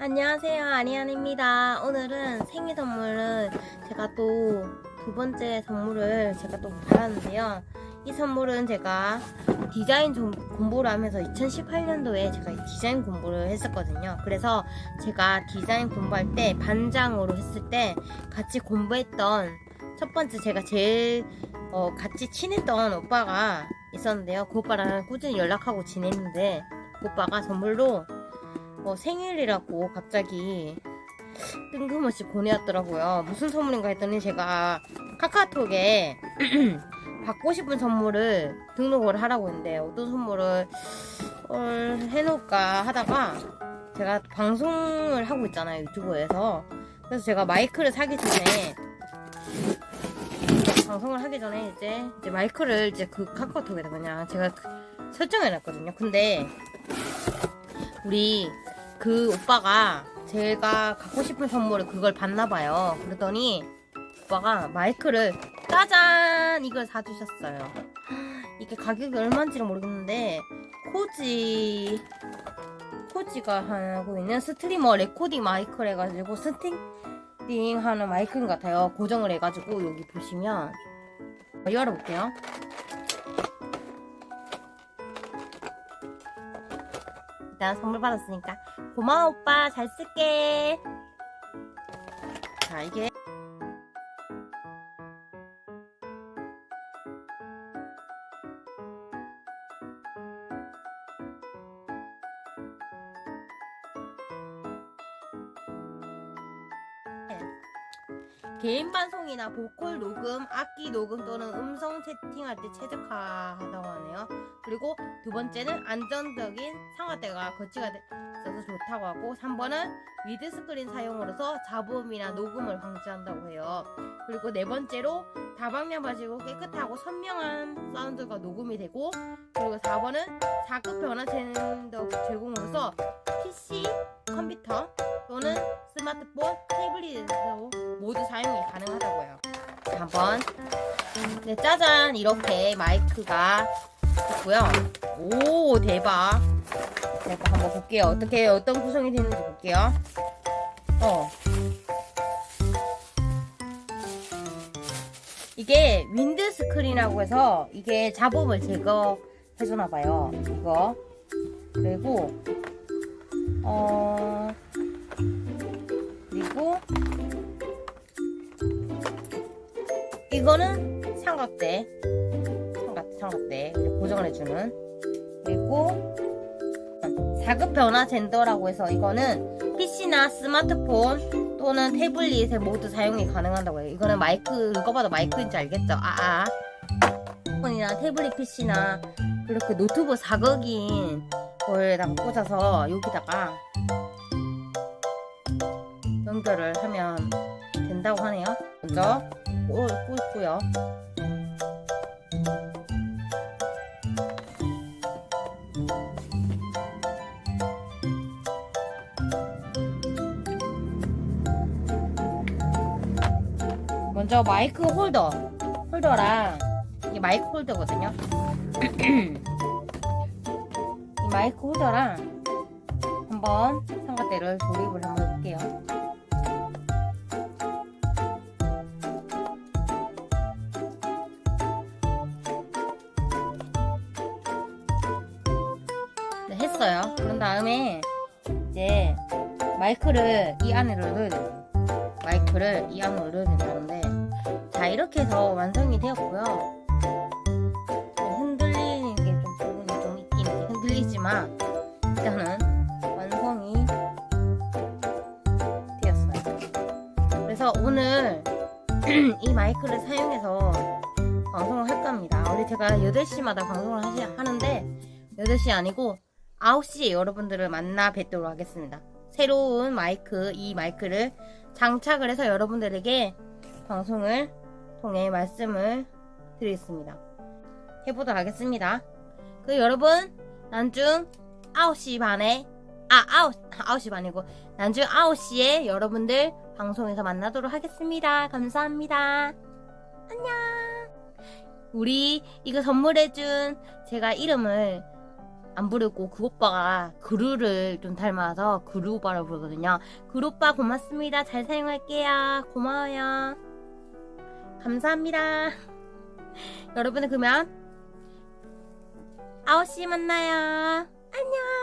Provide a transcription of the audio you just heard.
안녕하세요 아리안입니다. 오늘은 생일 선물은 제가 또 두 번째 선물을 제가 또 받았는데요. 이 선물은 제가 디자인 좀 공부를 하면서 2018년도에 제가 디자인 공부를 했었거든요. 그래서 제가 디자인 공부할 때 반장으로 했을 때 같이 공부했던 첫 번째 제가 제일 어, 같이 친했던 오빠가 있었는데요. 그 오빠랑 꾸준히 연락하고 지냈는데 그 오빠가 선물로 뭐 생일이라고 갑자기 뜬금없이 보내왔더라고요. 무슨 선물인가 했더니 제가 카카오톡에 받고 싶은 선물을 등록을 하라고 했는데 어떤 선물을 어, 해놓을까 하다가 제가 방송을 하고 있잖아요 유튜브에서 그래서 제가 마이크를 사기 전에 방송을 하기 전에 이제, 이제 마이크를 이제 그 카카오톡에다 그냥 제가 그 설정해놨거든요. 근데 우리 그 오빠가 제가 갖고 싶은 선물을 그걸 봤나봐요. 그러더니 오빠가 마이크를 짜잔 이걸 사주셨어요. 이게 가격이 얼마인지는 모르겠는데 코시 코시가 하고 있는 스트리머 레코딩 마이크를 해가지고 스탠딩 하는 마이크인 것 같아요. 고정을 해가지고 여기 보시면 열어볼게요. 일단 선물 받았으니까. 고마워 오빠. 잘 쓸게. 자 이게. 개인 방송이나 보컬 녹음, 악기 녹음 또는 음성 채팅할 때 최적화하다고 하네요. 그리고 두 번째는 안정적인 삼각대가 거치가 돼- 있어서 좋다고 하고 3번은 wind screen 사용으로서 잡음이나 녹음을 방지한다고 해요. 그리고 네 번째로 다방면 바지고 깨끗하고 선명한 사운드가 녹음이 되고 그리고 4번은 4극 변환 젠더 제공으로서 PC, 컴퓨터 또는 스마트폰, 태블릿으로 모두 사용이 가능하다고요. 자, 한번 네, 짜잔 이렇게 마이크가 있고요. 오 대박. 제가 한번 볼게요. 어떻게 어떤 구성이 되는지 볼게요. 어. 이게 wind screen이라고 해서 이게 잡음을 제거해주나 봐요. 이거 그리고 어 그리고 이거는 삼각대 삼각, 삼각대 고정을 해주는. 그리고 4급 변화 젠더라고 해서 이거는 PC나 스마트폰 또는 태블릿에 모두 사용이 가능하다고 해요. 이거는 마이크 이거 봐도 마이크인지 알겠죠? 아아. 폰이나 태블릿 PC나 그렇게 노트북 사극인 거에다가 꽂아서 여기다가 연결을 하면 된다고 하네요. 먼저 꽂, 꽂고요 먼저 마이크 홀더 홀더랑 이게 마이크 홀더거든요. 이 마이크 홀더랑 한번 삼각대를 조립을 한번 해볼게요. 네, 했어요. 그런 다음에 이제 마이크를 이 안으로 넣어야 돼요 마이크를 이 안으로 넣어야 된다는데 자 이렇게 해서 완성이 되었고요. 흔들리는 게 좀 부분이 좀 있긴 흔들리지만 일단은 완성이 되었어요. 그래서 오늘 이 마이크를 사용해서 방송을 할 겁니다. 원래 제가 8시마다 방송을 하시, 하는데 8시 아니고 9시에 여러분들을 만나 뵙도록 하겠습니다. 새로운 마이크 이 마이크를 장착을 해서 여러분들에게 방송을 통해 말씀을 드리겠습니다. 해보도록 하겠습니다. 그 여러분 난중 9시 반에 아 9, 9시 반이고 난중 9시에 여러분들 방송에서 만나도록 하겠습니다. 감사합니다. 안녕 우리 이거 선물해준 제가 이름을 안 부르고 그 오빠가 그루를 좀 닮아서 그루 오빠를 부르거든요. 그루 오빠 고맙습니다. 잘 사용할게요. 고마워요. 감사합니다. 여러분은 그러면 9시 만나요. 안녕.